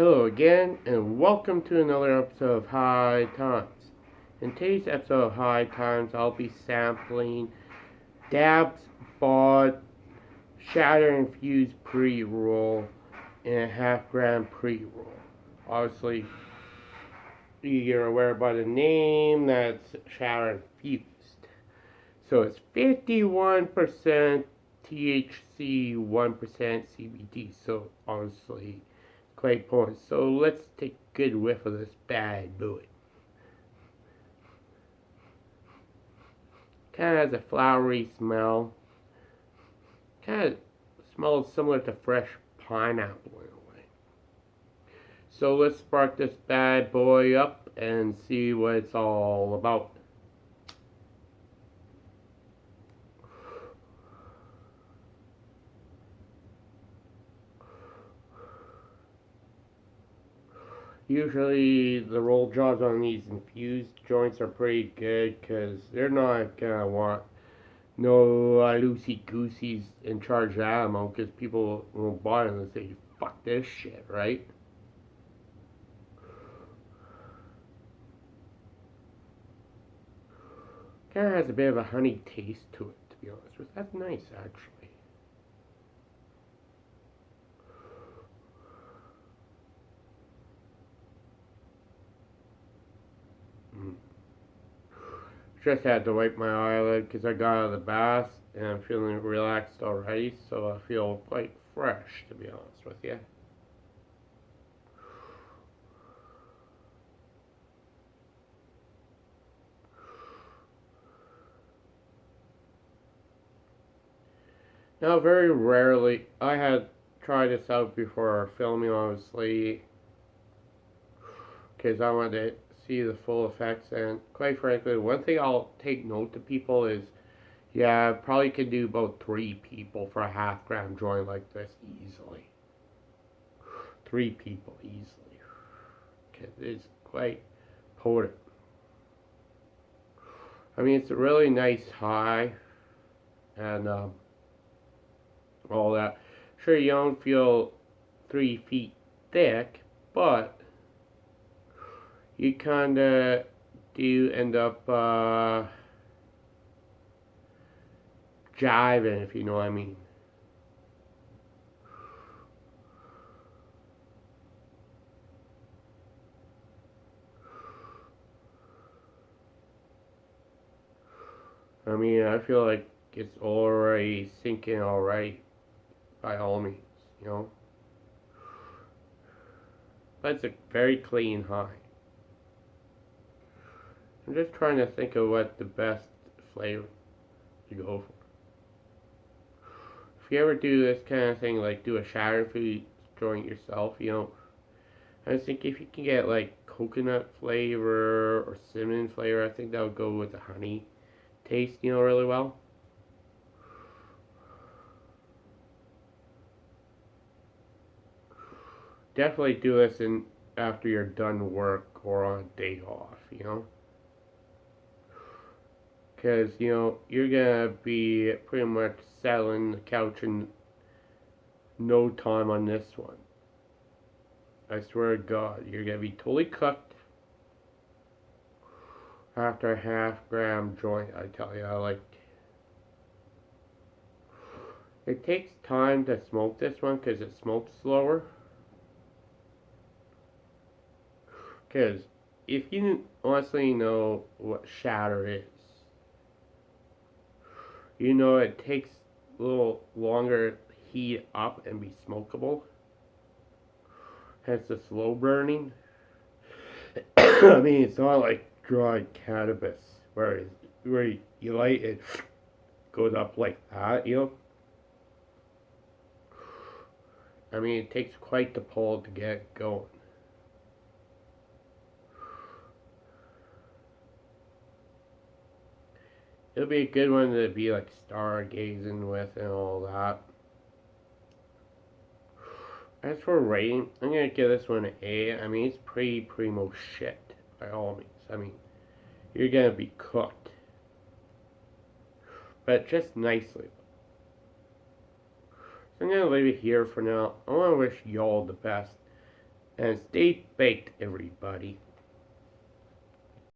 Hello again, and welcome to another episode of High Times. In today's episode of High Times, I'll be sampling Dab Bods Shatter Infused Pre Roll and a half gram pre roll. Obviously, you're aware by the name that's Shatter Infused. So it's 51% THC, 1% CBD. So honestly, quite potent. So let's take a good whiff of this bad boy. Kind of has a flowery smell. Kind of smells similar to fresh pineapple in a way. So let's spark this bad boy up and see what it's all about. Usually the roll jobs on these infused joints are pretty good because they're not gonna want no uh, loosey gooseys in charge of amount because people won't buy them and say fuck this shit right? Kind of has a bit of a honey taste to it to be honest with that's nice actually Just had to wipe my eyelid because I got out of the bath and I'm feeling relaxed already, so I feel quite fresh, to be honest with you. Now, very rarely, I had tried this out before filming, obviously, because I wanted to see the full effects. And quite frankly, one thing I'll take note to people is, yeah, probably could do about three people for a half gram joint like this easily. Three people easily. Cause it's quite potent. I mean, it's a really nice high, and um, all that. Sure, you don't feel three feet thick, but you kind of do end up uh, jiving, if you know what I mean. I mean, I feel like it's already sinking alright, by all means, you know. It's a very clean high. I'm just trying to think of what the best flavor to go for. If you ever do this kind of thing, like do a shatter food joint yourself, you know, I think if you can get like coconut flavor or cinnamon flavor, I think that would go with the honey taste, you know, really well. Definitely do this in after you're done work or on a day off, you know because you know you're gonna be pretty much settling the couch in no time on this one. I swear to God, you're gonna be totally cooked after a half gram joint. I tell you, I like. It takes time to smoke this one because it smokes slower. Because if you honestly know what shatter is, you know it takes a little longer heat up and be smokable. Hence the slow burning. I mean, it's not like dried cannabis where, where you light it goes up like that, you know. I mean, it takes quite the pull to get going. It'll be a good one to be like stargazing with and all that. As for rating, I'm gonna give this one an A. I mean, it's pretty primo shit by all means. I mean, you're gonna be cooked, but just nicely. So I'm gonna leave it here for now. I want to wish y'all the best, and stay baked, everybody.